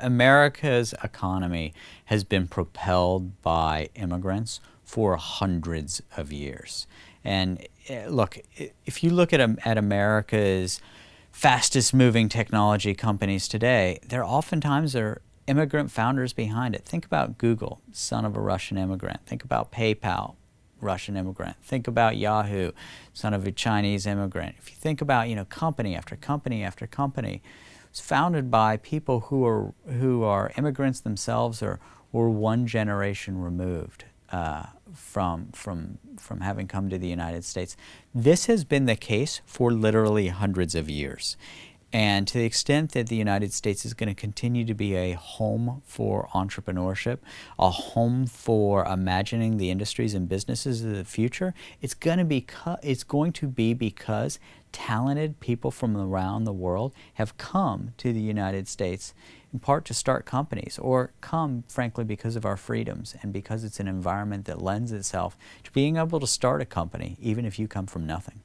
America's economy has been propelled by immigrants for hundreds of years. And eh, look, if you look at, at America's fastest moving technology companies today, there oftentimes are immigrant founders behind it. Think about Google, son of a Russian immigrant. Think about PayPal, Russian immigrant. Think about Yahoo, son of a Chinese immigrant. If you think about, you know, company after company after company, it's founded by people who are, who are immigrants themselves or, or one generation removed uh, from, from, from having come to the United States. This has been the case for literally hundreds of years. And to the extent that the United States is going to continue to be a home for entrepreneurship, a home for imagining the industries and businesses of the future, it's going to be it's going to be because talented people from around the world have come to the United States in part to start companies or come frankly because of our freedoms and because it's an environment that lends itself to being able to start a company even if you come from nothing.